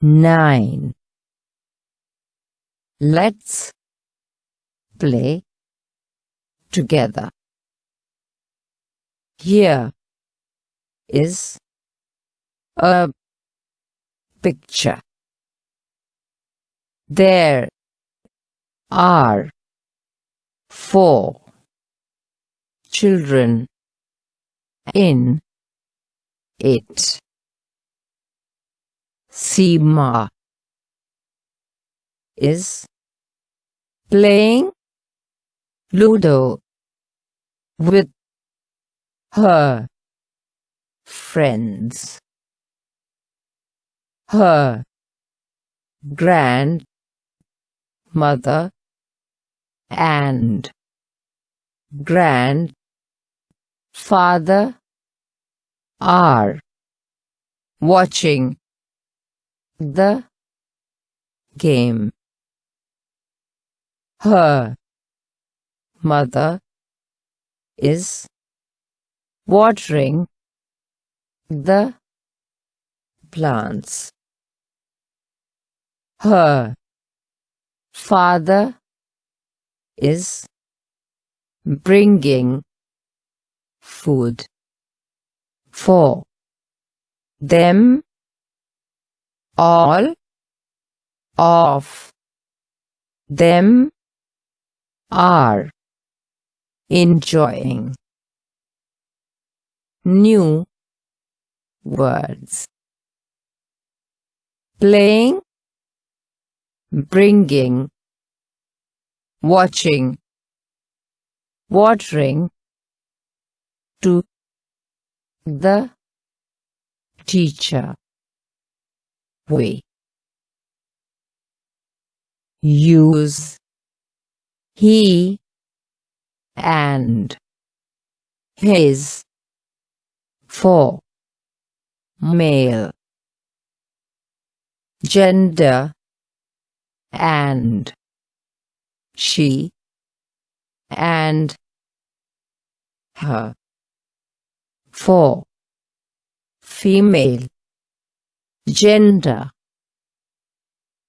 nine. Let's play together. Here is a picture. There are four children in it. Seema is playing Ludo with her friends. Her grandmother and grandfather are watching the game. Her mother is watering the plants. Her father is bringing food for them all of them are enjoying new words. Playing bringing watching watering to the teacher we use he and his for male gender and she and her for female gender